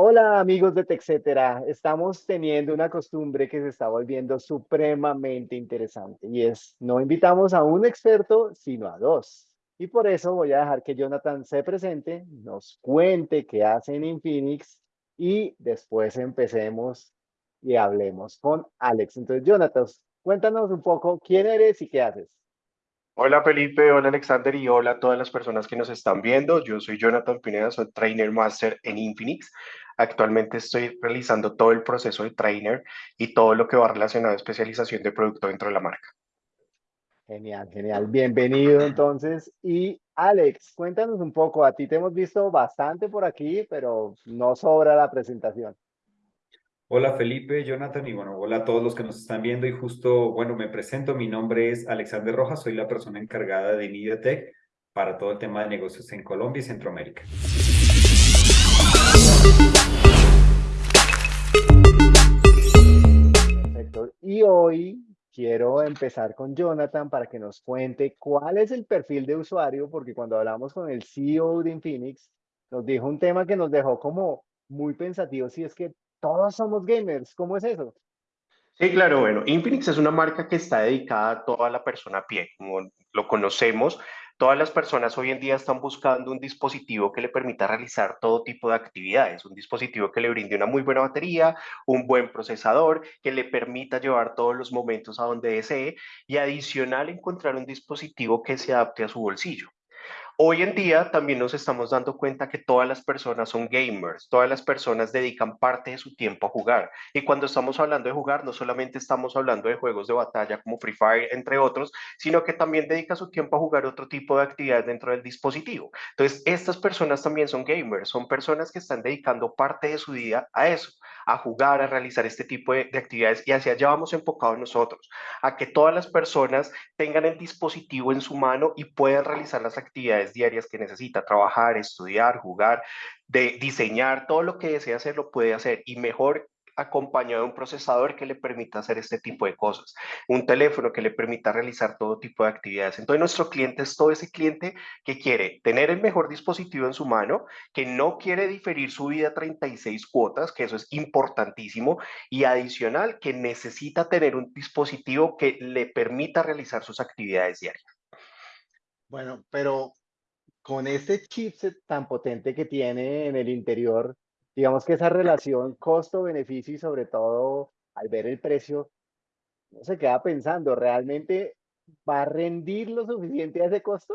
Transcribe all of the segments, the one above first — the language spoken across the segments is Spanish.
Hola amigos de TechCetera, estamos teniendo una costumbre que se está volviendo supremamente interesante y es no invitamos a un experto sino a dos. Y por eso voy a dejar que Jonathan se presente, nos cuente qué hace en Infinix y después empecemos y hablemos con Alex. Entonces Jonathan, cuéntanos un poco quién eres y qué haces. Hola Felipe, hola Alexander y hola a todas las personas que nos están viendo. Yo soy Jonathan Pineda, soy Trainer Master en Infinix. Actualmente estoy realizando todo el proceso de trainer y todo lo que va relacionado a especialización de producto dentro de la marca. Genial, genial. Bienvenido entonces. Y Alex, cuéntanos un poco. A ti te hemos visto bastante por aquí, pero no sobra la presentación. Hola Felipe, Jonathan y bueno, hola a todos los que nos están viendo y justo, bueno, me presento, mi nombre es Alexander Rojas, soy la persona encargada de MediaTek para todo el tema de negocios en Colombia y Centroamérica. Perfecto. Y hoy quiero empezar con Jonathan para que nos cuente cuál es el perfil de usuario, porque cuando hablamos con el CEO de Infinix, nos dijo un tema que nos dejó como muy pensativos, si es que todos somos gamers. ¿Cómo es eso? Sí, claro, bueno, Infinix es una marca que está dedicada a toda la persona a pie, como lo conocemos. Todas las personas hoy en día están buscando un dispositivo que le permita realizar todo tipo de actividades, un dispositivo que le brinde una muy buena batería, un buen procesador, que le permita llevar todos los momentos a donde desee y adicional encontrar un dispositivo que se adapte a su bolsillo. Hoy en día también nos estamos dando cuenta que todas las personas son gamers, todas las personas dedican parte de su tiempo a jugar. Y cuando estamos hablando de jugar, no solamente estamos hablando de juegos de batalla como Free Fire, entre otros, sino que también dedica su tiempo a jugar otro tipo de actividades dentro del dispositivo. Entonces, estas personas también son gamers, son personas que están dedicando parte de su día a eso, a jugar, a realizar este tipo de, actividades. Y hacia allá vamos enfocados nosotros, a que todas las personas tengan el dispositivo en su mano y puedan realizar las actividades diarias que necesita, trabajar, estudiar, jugar, de diseñar, todo lo que desea hacer lo puede hacer y mejor acompañado de un procesador que le permita hacer este tipo de cosas, un teléfono que le permita realizar todo tipo de actividades. Entonces nuestro cliente es todo ese cliente que quiere tener el mejor dispositivo en su mano, que no quiere diferir su vida a 36 cuotas, que eso es importantísimo, y adicional que necesita tener un dispositivo que le permita realizar sus actividades diarias. Bueno, pero con ese chipset tan potente que tiene en el interior, digamos que esa relación costo-beneficio y sobre todo al ver el precio, no se queda pensando, ¿realmente va a rendir lo suficiente a ese costo?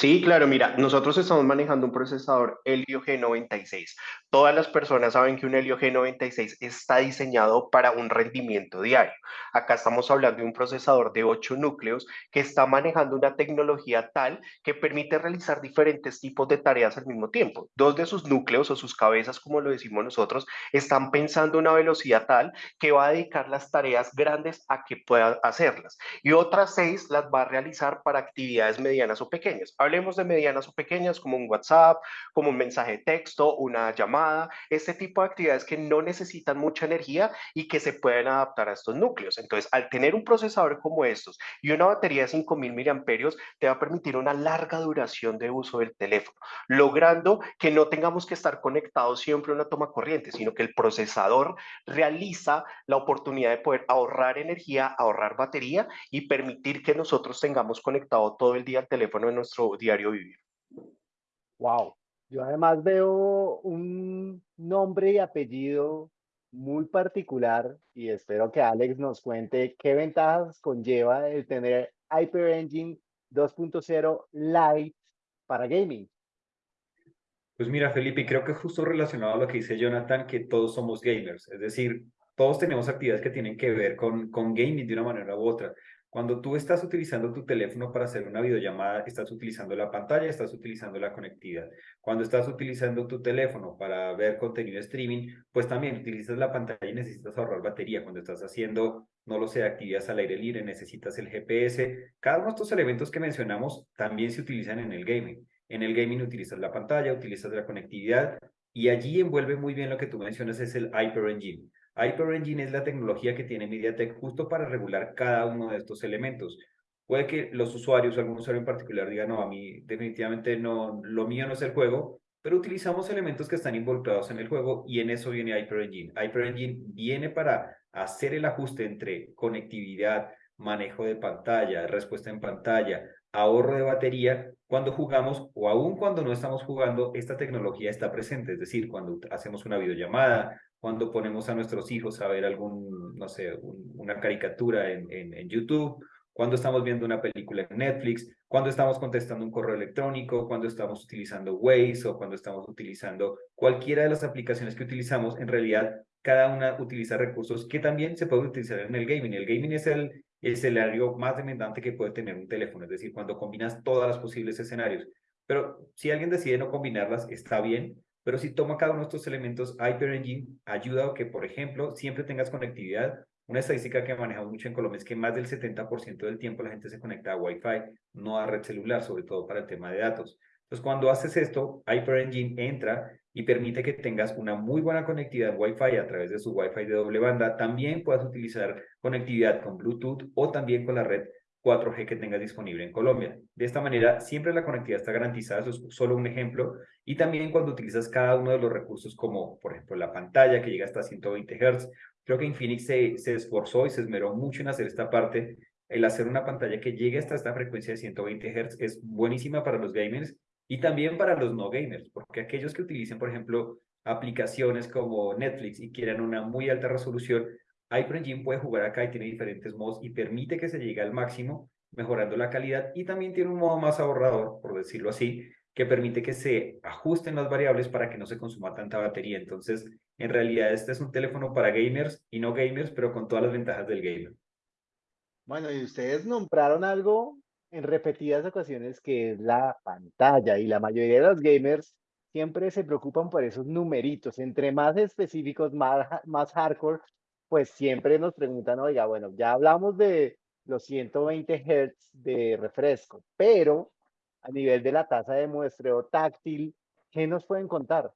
Sí, claro, mira, nosotros estamos manejando un procesador Helio G96. Todas las personas saben que un Helio G96 está diseñado para un rendimiento diario. Acá estamos hablando de un procesador de 8 núcleos que está manejando una tecnología tal que permite realizar diferentes tipos de tareas al mismo tiempo. Dos de sus núcleos o sus cabezas, como lo decimos nosotros, están pensando una velocidad tal que va a dedicar las tareas grandes a que pueda hacerlas. Y otras seis las va a realizar para actividades medianas o pequeñas Hablemos de medianas o pequeñas como un WhatsApp, como un mensaje de texto, una llamada, este tipo de actividades que no necesitan mucha energía y que se pueden adaptar a estos núcleos. Entonces, al tener un procesador como estos y una batería de 5000 miliamperios, te va a permitir una larga duración de uso del teléfono, logrando que no tengamos que estar conectados siempre a una toma corriente, sino que el procesador realiza la oportunidad de poder ahorrar energía, ahorrar batería y permitir que nosotros tengamos conectado todo el día el teléfono en nuestro diario vivir. Wow. Yo además veo un nombre y apellido muy particular y espero que Alex nos cuente qué ventajas conlleva el tener Hyper Engine 2.0 Lite para gaming. Pues mira, Felipe, creo que justo relacionado a lo que dice Jonathan, que todos somos gamers, es decir, todos tenemos actividades que tienen que ver con, con gaming de una manera u otra. Cuando tú estás utilizando tu teléfono para hacer una videollamada, estás utilizando la pantalla, estás utilizando la conectividad. Cuando estás utilizando tu teléfono para ver contenido streaming, pues también utilizas la pantalla y necesitas ahorrar batería. Cuando estás haciendo, no lo sé, actividades al aire libre, necesitas el GPS. Cada uno de estos elementos que mencionamos también se utilizan en el gaming. En el gaming utilizas la pantalla, utilizas la conectividad y allí envuelve muy bien lo que tú mencionas, es el Hyper Engine. Hyper Engine es la tecnología que tiene MediaTek justo para regular cada uno de estos elementos. Puede que los usuarios, algún usuario en particular, diga, no, a mí definitivamente no, lo mío no es el juego, pero utilizamos elementos que están involucrados en el juego y en eso viene HyperEngine. HyperEngine viene para hacer el ajuste entre conectividad, manejo de pantalla, respuesta en pantalla, ahorro de batería, cuando jugamos o aún cuando no estamos jugando, esta tecnología está presente, es decir, cuando hacemos una videollamada, cuando ponemos a nuestros hijos a ver algún, no sé, una caricatura en, en, en YouTube, cuando estamos viendo una película en Netflix, cuando estamos contestando un correo electrónico, cuando estamos utilizando Waze o cuando estamos utilizando cualquiera de las aplicaciones que utilizamos, en realidad cada una utiliza recursos que también se pueden utilizar en el gaming. El gaming es el escenario más demandante que puede tener un teléfono, es decir, cuando combinas todas las posibles escenarios. Pero si alguien decide no combinarlas, está bien, pero si toma cada uno de estos elementos, Hyper Engine ayuda a que, por ejemplo, siempre tengas conectividad una estadística que manejamos mucho en Colombia es que más del 70% del tiempo la gente se conecta a Wi-Fi, no a red celular, sobre todo para el tema de datos. Entonces, cuando haces esto, Hyper Engine entra y permite que tengas una muy buena conectividad Wi-Fi a través de su Wi-Fi de doble banda. También puedas utilizar conectividad con Bluetooth o también con la red 4G que tengas disponible en Colombia. De esta manera, siempre la conectividad está garantizada, eso es solo un ejemplo. Y también cuando utilizas cada uno de los recursos como, por ejemplo, la pantalla que llega hasta 120 Hz, Creo que Infinix se, se esforzó y se esmeró mucho en hacer esta parte. El hacer una pantalla que llegue hasta esta frecuencia de 120 Hz es buenísima para los gamers y también para los no gamers, porque aquellos que utilicen, por ejemplo, aplicaciones como Netflix y quieran una muy alta resolución, HyperEngine puede jugar acá y tiene diferentes modos y permite que se llegue al máximo, mejorando la calidad y también tiene un modo más ahorrador, por decirlo así, que permite que se ajusten las variables para que no se consuma tanta batería. Entonces, en realidad este es un teléfono para gamers y no gamers, pero con todas las ventajas del gamer. Bueno, y ustedes nombraron algo en repetidas ocasiones que es la pantalla y la mayoría de los gamers siempre se preocupan por esos numeritos. Entre más específicos, más, más hardcore, pues siempre nos preguntan, oiga, bueno, ya hablamos de los 120 Hz de refresco, pero a nivel de la tasa de muestreo táctil, ¿qué nos pueden contar?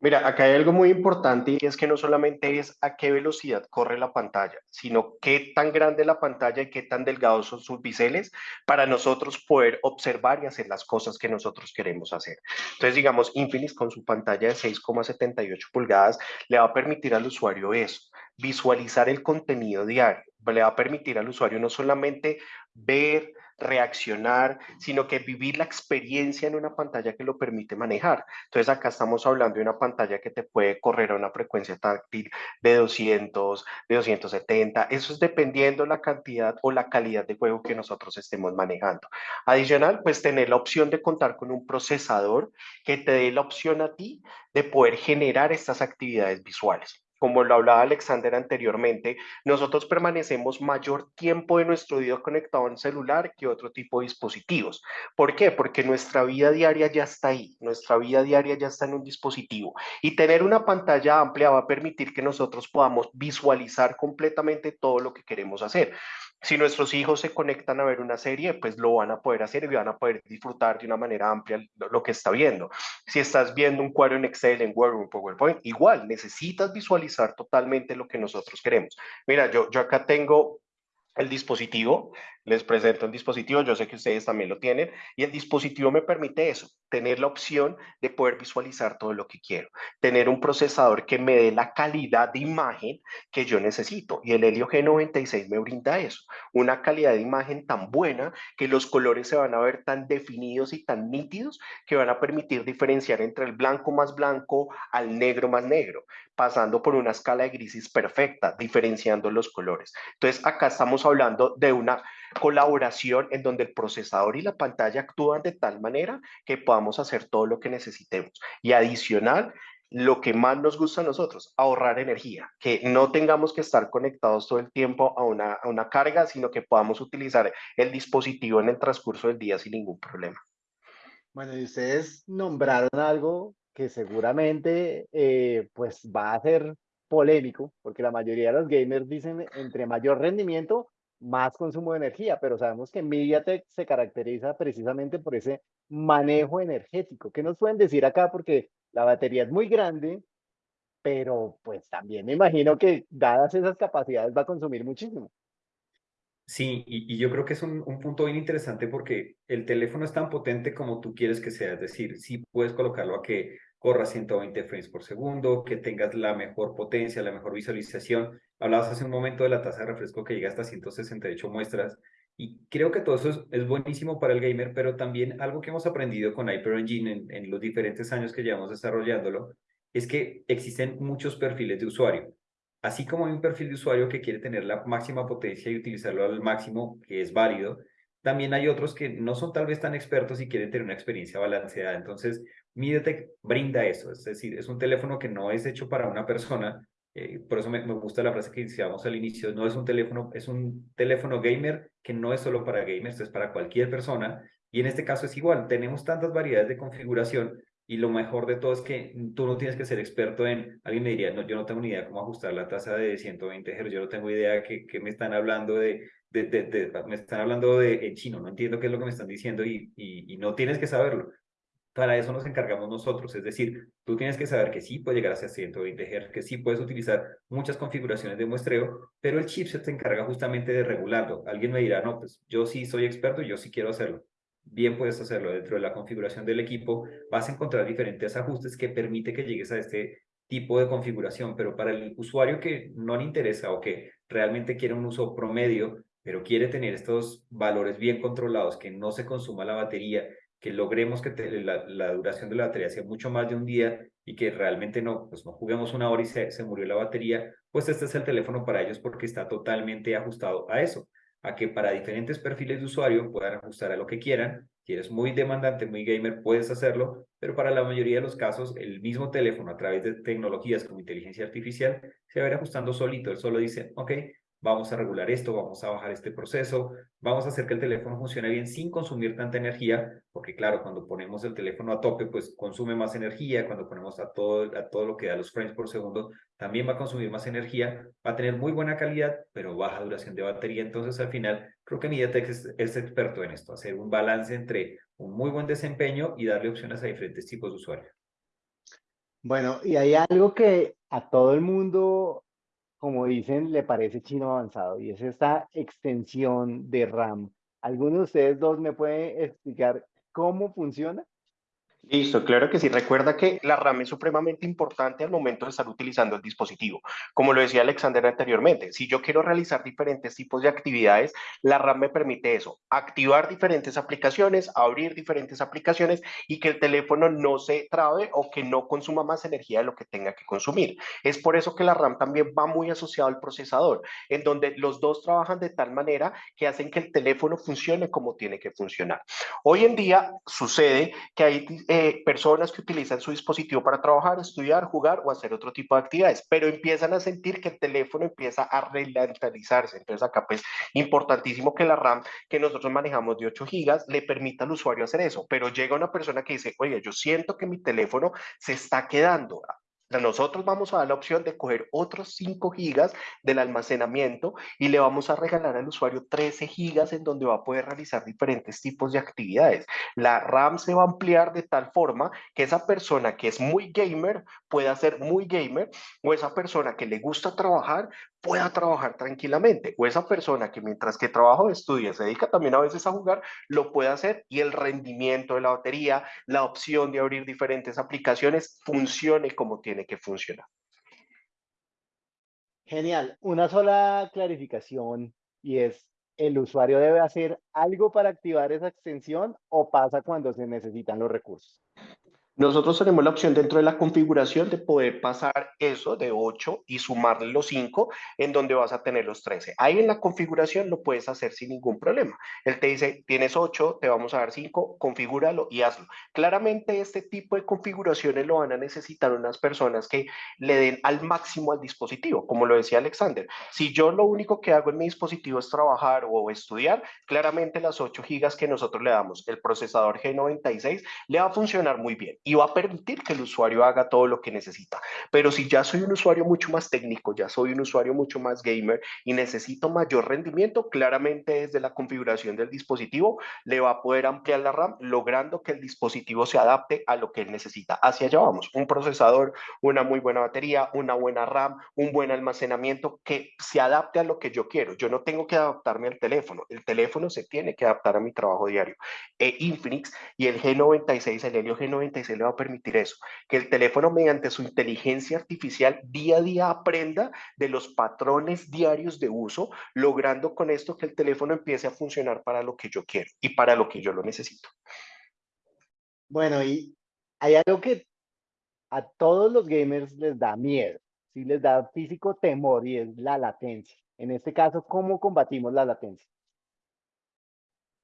Mira, acá hay algo muy importante y es que no solamente es a qué velocidad corre la pantalla, sino qué tan grande la pantalla y qué tan delgados son sus biseles para nosotros poder observar y hacer las cosas que nosotros queremos hacer. Entonces, digamos, Infinix con su pantalla de 6,78 pulgadas le va a permitir al usuario eso, visualizar el contenido diario, le va a permitir al usuario no solamente ver, reaccionar, sino que vivir la experiencia en una pantalla que lo permite manejar. Entonces acá estamos hablando de una pantalla que te puede correr a una frecuencia táctil de 200, de 270, eso es dependiendo la cantidad o la calidad de juego que nosotros estemos manejando. Adicional, pues tener la opción de contar con un procesador que te dé la opción a ti de poder generar estas actividades visuales como lo hablaba Alexander anteriormente, nosotros permanecemos mayor tiempo de nuestro día conectado en celular que otro tipo de dispositivos. ¿Por qué? Porque nuestra vida diaria ya está ahí, nuestra vida diaria ya está en un dispositivo y tener una pantalla amplia va a permitir que nosotros podamos visualizar completamente todo lo que queremos hacer. Si nuestros hijos se conectan a ver una serie, pues lo van a poder hacer y van a poder disfrutar de una manera amplia lo, que está viendo. Si estás viendo un cuadro en Excel, en Word en PowerPoint, igual necesitas visualizar totalmente lo que nosotros queremos. Mira, yo, yo acá tengo el dispositivo, les presento el dispositivo, yo sé que ustedes también lo tienen, y el dispositivo me permite eso, tener la opción de poder visualizar todo lo que quiero, tener un procesador que me dé la calidad de imagen que yo necesito, y el Helio G96 me brinda eso, una calidad de imagen tan buena que los colores se van a ver tan definidos y tan nítidos que van a permitir diferenciar entre el blanco más blanco al negro más negro, pasando por una escala de grises perfecta, diferenciando los colores. Entonces, acá estamos hablando de una colaboración en donde el procesador y la pantalla actúan de tal manera que podamos hacer todo lo que necesitemos. Y adicional, lo que más nos gusta a nosotros, ahorrar energía, que no tengamos que estar conectados todo el tiempo a una, a una carga, sino que podamos utilizar el dispositivo en el transcurso del día sin ningún problema. Bueno, y ustedes nombraron algo que seguramente eh, pues va a ser polémico, porque la mayoría de los gamers dicen entre mayor rendimiento, más consumo de energía, pero sabemos que MediaTek se caracteriza precisamente por ese manejo energético. ¿Qué nos pueden decir acá? Porque la batería es muy grande, pero pues también me imagino que dadas esas capacidades va a consumir muchísimo. Sí, y, y, yo creo que es un, un, punto bien interesante porque el teléfono es tan potente como tú quieres que sea, es decir, sí puedes colocarlo a que corra 120 frames por segundo, que tengas la mejor potencia, la mejor visualización. Hablabas hace un momento de la tasa de refresco que llega hasta 168 muestras y creo que todo eso es, es buenísimo para el gamer, pero también algo que hemos aprendido con Hyper Engine en, en los diferentes años que llevamos desarrollándolo es que existen muchos perfiles de usuario. Así como hay un perfil de usuario que quiere tener la máxima potencia y utilizarlo al máximo, que es válido, también hay otros que no son tal vez tan expertos y quieren tener una experiencia balanceada. Entonces, MediaTek brinda eso, es decir, es un teléfono que no es hecho para una persona, eh, por eso me, me, gusta la frase que decíamos al inicio, no es un teléfono, es un teléfono gamer que no es solo para gamers, es para cualquier persona, y en este caso es igual, tenemos tantas variedades de configuración y lo mejor de todo es que tú no tienes que ser experto en, alguien me diría, no, yo no tengo ni idea cómo ajustar la tasa de 120 Hz, yo no tengo idea que, que me están hablando de, de, de, de, me están hablando de en chino, no entiendo qué es lo que me están diciendo y, y, y no tienes que saberlo. Para eso nos encargamos nosotros, es decir, tú tienes que saber que sí puede llegar hasta 120 Hz, que sí puedes utilizar muchas configuraciones de muestreo, pero el chipset se encarga justamente de regularlo. Alguien me dirá, no, pues yo sí soy experto yo sí quiero hacerlo bien puedes hacerlo dentro de la configuración del equipo, vas a encontrar diferentes ajustes que permite que llegues a este tipo de configuración, pero para el usuario que no le interesa o que realmente quiere un uso promedio, pero quiere tener estos valores bien controlados, que no se consuma la batería, que logremos que la, la, duración de la batería sea mucho más de un día y que realmente no, pues no juguemos una hora y se, se murió la batería, pues este es el teléfono para ellos porque está totalmente ajustado a eso a que para diferentes perfiles de usuario puedan ajustar a lo que quieran. Si eres muy demandante, muy gamer, puedes hacerlo, pero para la mayoría de los casos, el mismo teléfono a través de tecnologías como inteligencia artificial se va a ir ajustando solito. Él solo dice, ok, vamos a regular esto, vamos a bajar este proceso, vamos a hacer que el teléfono funcione bien sin consumir tanta energía, porque claro, cuando ponemos el teléfono a tope, pues consume más energía, cuando ponemos a todo, a todo lo que da los frames por segundo, también va a consumir más energía, va a tener muy buena calidad, pero baja duración de batería, entonces al final creo que MediaTek es, es experto en esto, hacer un balance entre un muy buen desempeño y darle opciones a diferentes tipos de usuarios. Bueno, y hay algo que a todo el mundo como dicen, le parece chino avanzado y es esta extensión de RAM. ¿Alguno de ustedes dos me puede explicar cómo funciona? Listo, claro que sí. Recuerda que la RAM es supremamente importante al momento de estar utilizando el dispositivo. Como lo decía Alexander anteriormente, si yo quiero realizar diferentes tipos de actividades, la RAM me permite eso, activar diferentes aplicaciones, abrir diferentes aplicaciones y que el teléfono no se trabe o que no consuma más energía de lo que tenga que consumir. Es por eso que la RAM también va muy asociado al procesador, en donde los dos trabajan de tal manera que hacen que el teléfono funcione como tiene que funcionar. Hoy en día sucede que hay eh, personas que utilizan su dispositivo para trabajar, estudiar, jugar o hacer otro tipo de actividades, pero empiezan a sentir que el teléfono empieza a relentalizarse. Entonces acá pues importantísimo que la RAM que nosotros manejamos de 8 gigas le permita al usuario hacer eso, pero llega una persona que dice, oye, yo siento que mi teléfono se está quedando, nosotros vamos a dar la opción de coger otros 5 gigas del almacenamiento y le vamos a regalar al usuario 13 gigas en donde va a poder realizar diferentes tipos de actividades. La RAM se va a ampliar de tal forma que esa persona que es muy gamer pueda ser muy gamer o esa persona que le gusta trabajar pueda trabajar tranquilamente o esa persona que mientras que trabaja o estudia se dedica también a veces a jugar, lo puede hacer y el rendimiento de la batería, la opción de abrir diferentes aplicaciones funcione como tiene que funcionar. Genial. Una sola clarificación y es, ¿el usuario debe hacer algo para activar esa extensión o pasa cuando se necesitan los recursos? Nosotros tenemos la opción dentro de la configuración de poder pasar eso de 8 y sumarle los 5 en donde vas a tener los 13. Ahí en la configuración lo puedes hacer sin ningún problema. Él te dice, tienes 8, te vamos a dar 5, configúralo y hazlo. Claramente este tipo de configuraciones lo van a necesitar unas personas que le den al máximo al dispositivo, como lo decía Alexander. Si yo lo único que hago en mi dispositivo es trabajar o estudiar, claramente las 8 gigas que nosotros le damos, el procesador G96, le va a funcionar muy bien y va a permitir que el usuario haga todo lo que necesita. Pero si ya soy un usuario mucho más técnico, ya soy un usuario mucho más gamer y necesito mayor rendimiento, claramente desde la configuración del dispositivo le va a poder ampliar la RAM, logrando que el dispositivo se adapte a lo que él necesita. Hacia allá vamos, un procesador, una muy buena batería, una buena RAM, un buen almacenamiento que se adapte a lo que yo quiero. Yo no tengo que adaptarme al teléfono, el teléfono se tiene que adaptar a mi trabajo diario. E Infinix y el G96, el Helio G96 le va a permitir eso, que el teléfono mediante su inteligencia artificial día a día aprenda de los patrones diarios de uso, logrando con esto que el teléfono empiece a funcionar para lo que yo quiero y para lo que yo lo necesito. Bueno, y hay algo que a todos los gamers les da miedo, sí les da físico temor y es la latencia. En este caso, ¿cómo combatimos la latencia?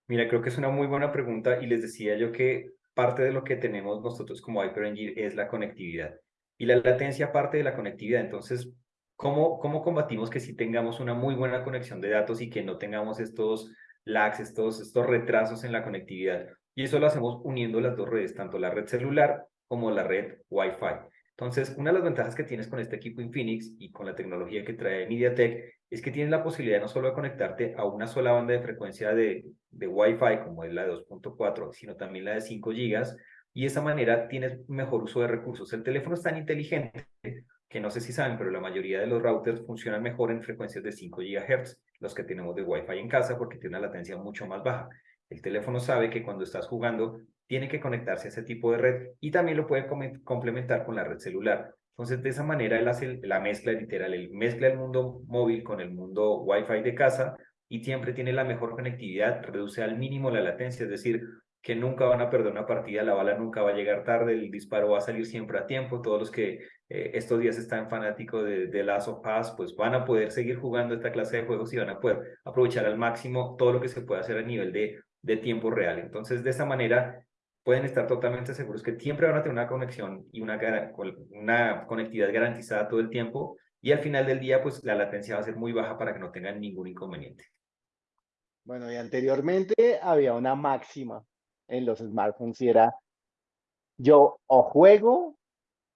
Mira, creo que es una muy buena pregunta y les decía yo que parte de lo que tenemos nosotros como HyperEngine es la conectividad. Y la latencia parte de la conectividad. Entonces, ¿cómo, cómo combatimos que si tengamos una muy buena conexión de datos y que no tengamos estos lags, estos, estos retrasos en la conectividad? Y eso lo hacemos uniendo las dos redes, tanto la red celular como la red Wi-Fi. Entonces, una de las ventajas que tienes con este equipo Infinix y con la tecnología que trae MediaTek es que tienes la posibilidad no solo de conectarte a una sola banda de frecuencia de, de Wi-Fi, como es la de 2.4, sino también la de 5 GB, y de esa manera tienes mejor uso de recursos. El teléfono es tan inteligente que no sé si saben, pero la mayoría de los routers funcionan mejor en frecuencias de 5 GHz, los que tenemos de Wi-Fi en casa, porque tiene una latencia mucho más baja. El teléfono sabe que cuando estás jugando tiene que conectarse a ese tipo de red y también lo puede complementar con la red celular. Entonces, de esa manera, él hace la mezcla literal, él mezcla el mundo móvil con el mundo Wi-Fi de casa y siempre tiene la mejor conectividad, reduce al mínimo la latencia, es decir, que nunca van a perder una partida, la bala nunca va a llegar tarde, el disparo va a salir siempre a tiempo, todos los que eh, estos días están fanáticos de, de Last of pues van a poder seguir jugando esta clase de juegos y van a poder aprovechar al máximo todo lo que se puede hacer a nivel de, de tiempo real. Entonces, de esta manera, pueden estar totalmente seguros que siempre van a tener una conexión y una, una conectividad garantizada todo el tiempo y al final del día pues la latencia va a ser muy baja para que no tengan ningún inconveniente. Bueno, y anteriormente había una máxima en los smartphones y era yo o juego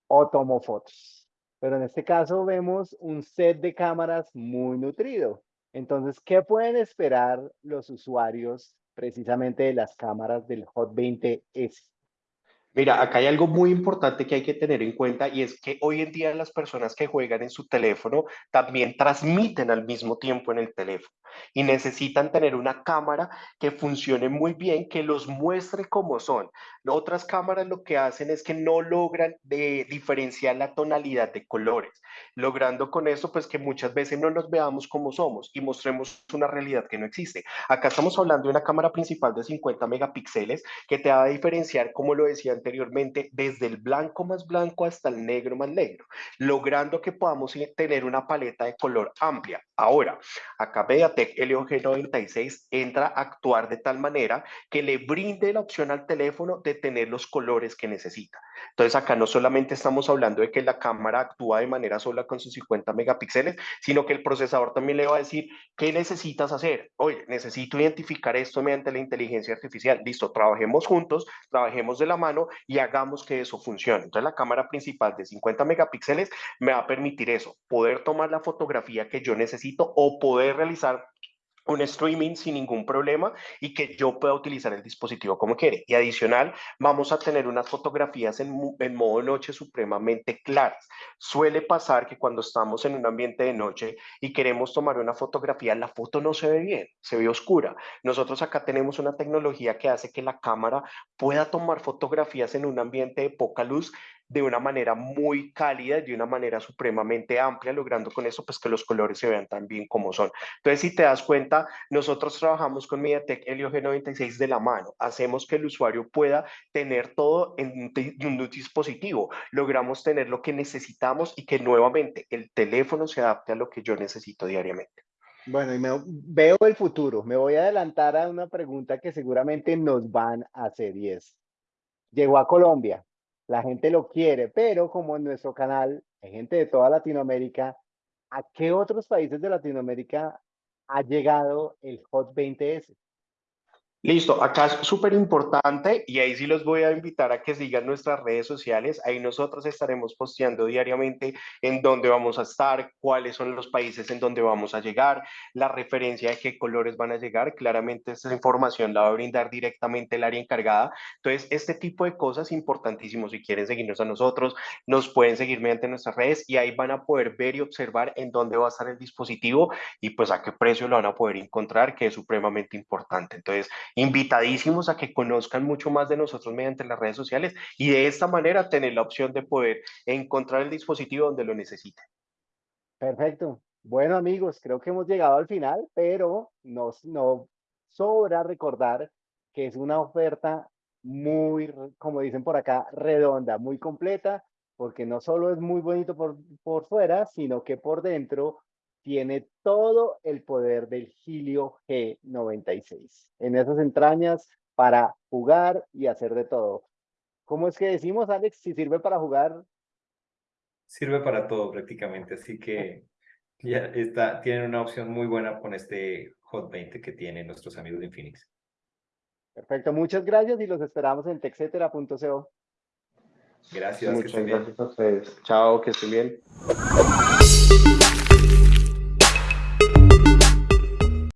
o tomo fotos. Pero en este caso vemos un set de cámaras muy nutrido. Entonces, ¿qué pueden esperar los usuarios precisamente de las cámaras del Hot 20S. Mira, acá hay algo muy importante que hay que tener en cuenta y es que hoy en día las personas que juegan en su teléfono también transmiten al mismo tiempo en el teléfono y necesitan tener una cámara que funcione muy bien, que los muestre como son. Otras cámaras lo que hacen es que no logran de diferenciar la tonalidad de colores, logrando con eso pues que muchas veces no nos veamos como somos y mostremos una realidad que no existe. Acá estamos hablando de una cámara principal de 50 megapíxeles que te va a diferenciar, como lo decía desde el blanco más blanco hasta el negro más negro, logrando que podamos tener una paleta de color amplia. Ahora, acá MediaTek Helio G96 entra a actuar de tal manera que le brinde la opción al teléfono de tener los colores que necesita. Entonces acá no solamente estamos hablando de que la cámara actúa de manera sola con sus 50 megapíxeles, sino que el procesador también le va a decir, ¿qué necesitas hacer? Oye, necesito identificar esto mediante la inteligencia artificial. Listo, trabajemos juntos, trabajemos de la mano y hagamos que eso funcione. Entonces la cámara principal de 50 megapíxeles me va a permitir eso, poder tomar la fotografía que yo necesito o poder realizar un streaming sin ningún problema y que yo pueda utilizar el dispositivo como quiere. Y adicional, vamos a tener unas fotografías en, en, modo noche supremamente claras. Suele pasar que cuando estamos en un ambiente de noche y queremos tomar una fotografía, la foto no se ve bien, se ve oscura. Nosotros acá tenemos una tecnología que hace que la cámara pueda tomar fotografías en un ambiente de poca luz de una manera muy cálida, de una manera supremamente amplia, logrando con eso pues que los colores se vean tan bien como son. Entonces, si te das cuenta, nosotros trabajamos con MediaTek Helio G96 de la mano, hacemos que el usuario pueda tener todo en un dispositivo, logramos tener lo que necesitamos y que nuevamente el teléfono se adapte a lo que yo necesito diariamente. Bueno, y me, veo el futuro. Me voy a adelantar a una pregunta que seguramente nos van a hacer y es, llegó a Colombia, la gente lo quiere, pero como en nuestro canal hay gente de toda Latinoamérica, ¿a qué otros países de Latinoamérica ha llegado el Hot 20S? Listo, acá es súper importante y ahí sí los voy a invitar a que sigan nuestras redes sociales. Ahí nosotros estaremos posteando diariamente en dónde vamos a estar, cuáles son los países en donde vamos a llegar, la referencia de qué colores van a llegar. Claramente esta información la va a brindar directamente el área encargada. Entonces, este tipo de cosas importantísimo. Si quieren seguirnos a nosotros, nos pueden seguir mediante nuestras redes y ahí van a poder ver y observar en dónde va a estar el dispositivo y pues a qué precio lo van a poder encontrar, que es supremamente importante. Entonces, invitadísimos a que conozcan mucho más de nosotros mediante las redes sociales y de esta manera tener la opción de poder encontrar el dispositivo donde lo necesiten. Perfecto. Bueno, amigos, creo que hemos llegado al final, pero nos, no sobra recordar que es una oferta muy, como dicen por acá, redonda, muy completa, porque no solo es muy bonito por, por fuera, sino que por dentro tiene todo el poder del Helio G96 en esas entrañas para jugar y hacer de todo. ¿Cómo es que decimos, Alex, si sirve para jugar? Sirve para todo prácticamente, así que ya está, tienen una opción muy buena con este Hot 20 que tienen nuestros amigos de Infinix. Perfecto, muchas gracias y los esperamos en texetera.co. Gracias. Muchas gracias a ustedes. Chao, que estén bien.